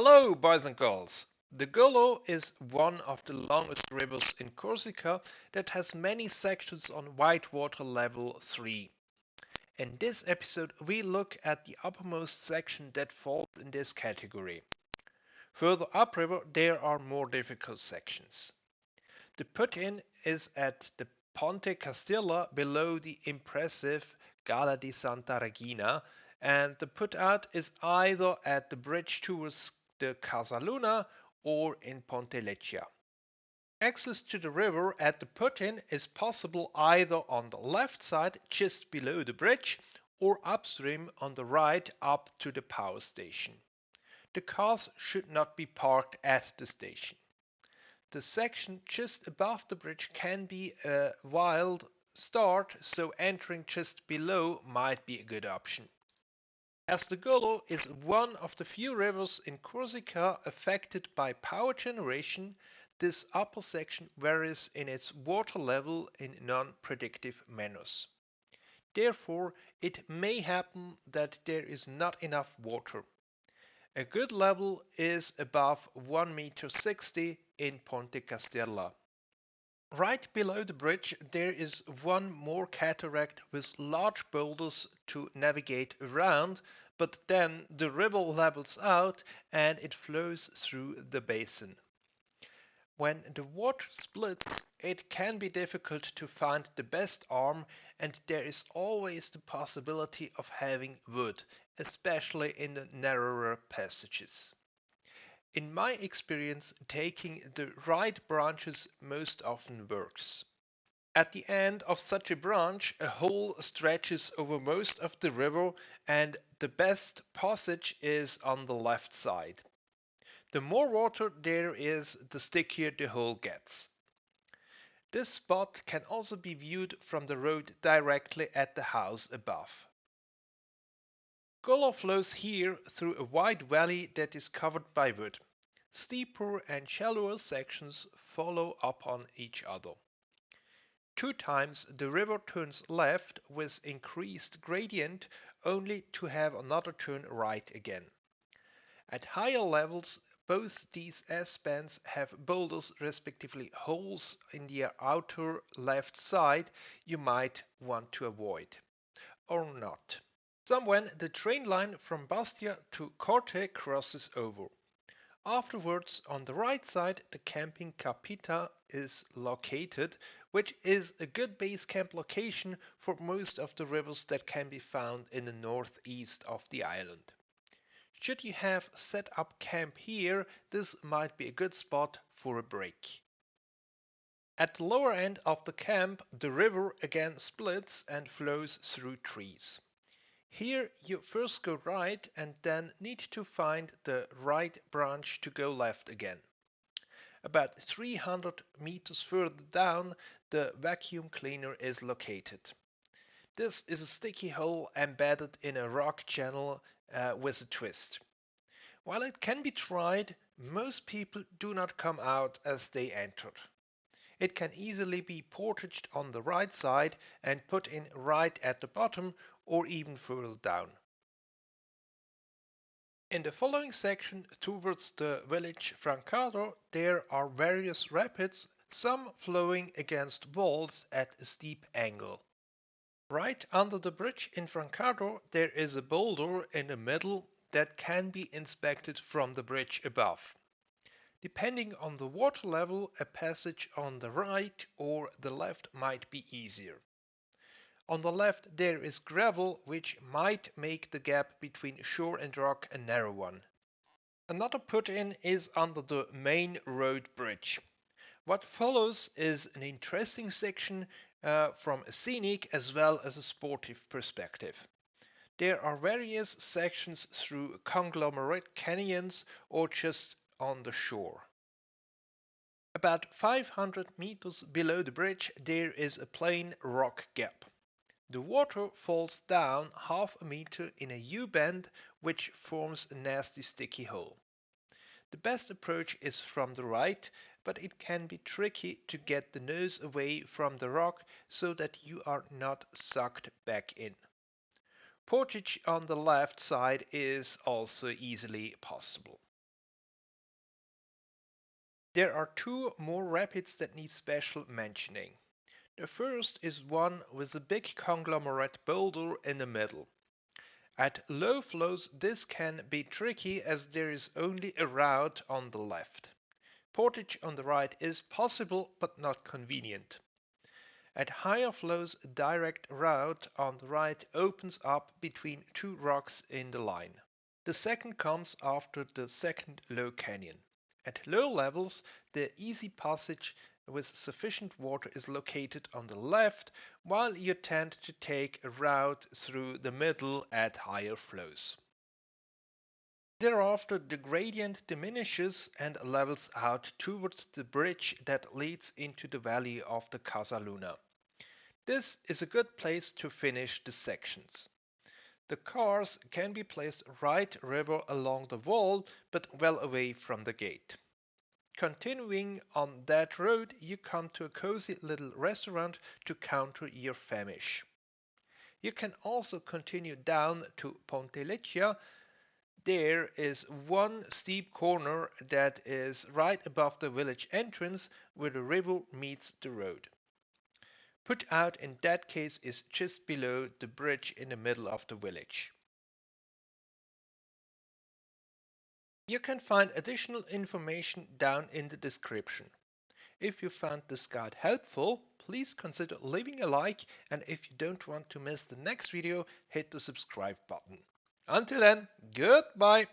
Hello, boys and girls. The Golo is one of the longest rivers in Corsica that has many sections on whitewater level 3. In this episode, we look at the uppermost section that falls in this category. Further upriver, there are more difficult sections. The put-in is at the Ponte Castirla below the impressive Scala di Santa Regina, and the put-out is either at the bridge towards the Casaluna or in Ponte Leccia. Access to the river at the put-in is possible either on the left side just below the bridge or upstream on the right up to the power station. The cars should not be parked at the station. The section just above the bridge can be a wild start, so entering just below might be a good option. As the Golo is one of the few rivers in Corsica affected by power generation, this upper section varies in its water level in non-predictive manners. Therefore, it may happen that there is not enough water. A good level is above 1 meter 60 in Ponte Castirla. Right below the bridge there is one more cataract with large boulders to navigate around, but then the river levels out and it flows through the basin. When the water splits, it can be difficult to find the best arm and there is always the possibility of having wood, especially in the narrower passages. In my experience, taking the right branches most often works. At the end of such a branch, a hole stretches over most of the river and the best passage is on the left side. The more water there is, the stickier the hole gets. This spot can also be viewed from the road directly at the house above. Golo flows here through a wide valley that is covered by wood. Steeper and shallower sections follow upon each other. Two times the river turns left with increased gradient only to have another turn right again. At higher levels both these S-bands have boulders respectively holes in their outer left side you might want to avoid. Or not. Somewhen the train line from Bastia to Corte crosses over. Afterwards, on the right side, the camping Capita is located, which is a good base camp location for most of the rivers that can be found in the northeast of the island. Should you have set up camp here, this might be a good spot for a break. At the lower end of the camp, the river again splits and flows through trees. Here you first go right and then need to find the right branch to go left again. About 300 meters further down the vacuum cleaner is located. This is a sticky hole embedded in a rock channel uh, with a twist. While it can be tried, most people do not come out as they entered. It can easily be portaged on the right side and put in right at the bottom or even further down. In the following section towards the village Francardo there are various rapids, some flowing against walls at a steep angle. Right under the bridge in Francardo there is a boulder in the middle that can be inspected from the bridge above. Depending on the water level, a passage on the right or the left might be easier. On the left there is gravel which might make the gap between shore and rock a narrow one. Another put-in is under the main road bridge. What follows is an interesting section uh, from a scenic as well as a sportive perspective. There are various sections through conglomerate canyons or just on the shore. About 500 meters below the bridge there is a plain rock gap. The water falls down half a meter in a U-bend which forms a nasty sticky hole. The best approach is from the right, but it can be tricky to get the nose away from the rock so that you are not sucked back in. Portage on the left side is also easily possible. There are two more rapids that need special mentioning. The first is one with a big conglomerate boulder in the middle. At low flows this can be tricky as there is only a route on the left. Portage on the right is possible but not convenient. At higher flows a direct route on the right opens up between two rocks in the line. The second comes after the second low canyon. At low levels the easy passage with sufficient water is located on the left, while you tend to take a route through the middle at higher flows. Thereafter the gradient diminishes and levels out towards the bridge that leads into the valley of the Casaluna. This is a good place to finish the sections. The cars can be placed right river along the wall but well away from the gate. Continuing on that road, you come to a cozy little restaurant to counter your famish. You can also continue down to Ponte Leccia. There is one steep corner that is right above the village entrance where the river meets the road. Put out in that case is just below the bridge in the middle of the village. You can find additional information down in the description. If you found this guide helpful, please consider leaving a like and if you don't want to miss the next video, hit the subscribe button. Until then, goodbye!